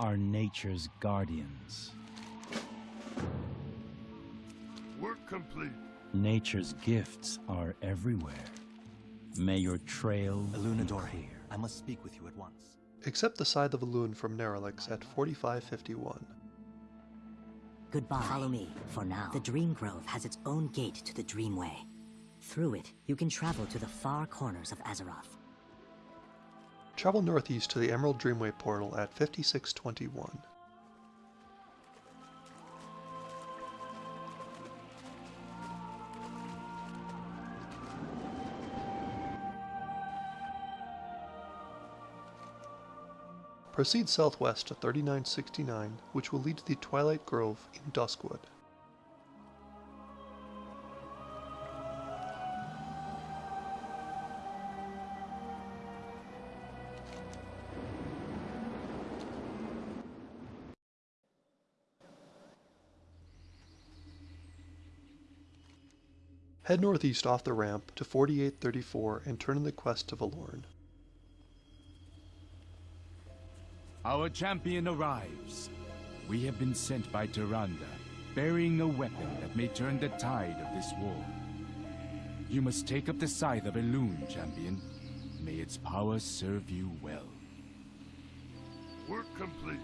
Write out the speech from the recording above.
are nature's guardians. Work complete. Nature's gifts are everywhere. May your trail be Ilunadori, clear. I must speak with you at once. Accept the Scythe of Elune from Neralix at 4551. Goodbye. Follow me, for now. The Dream Grove has its own gate to the Dreamway. Through it, you can travel to the far corners of Azeroth. Travel northeast to the Emerald Dreamway portal at 5621. Proceed southwest to 3969, which will lead to the Twilight Grove in Duskwood. Head northeast off the ramp to 4834 and turn in the quest to Valorn. Our champion arrives. We have been sent by Tyrande, bearing a weapon that may turn the tide of this war. You must take up the scythe of Elune, champion. May its power serve you well. Work complete.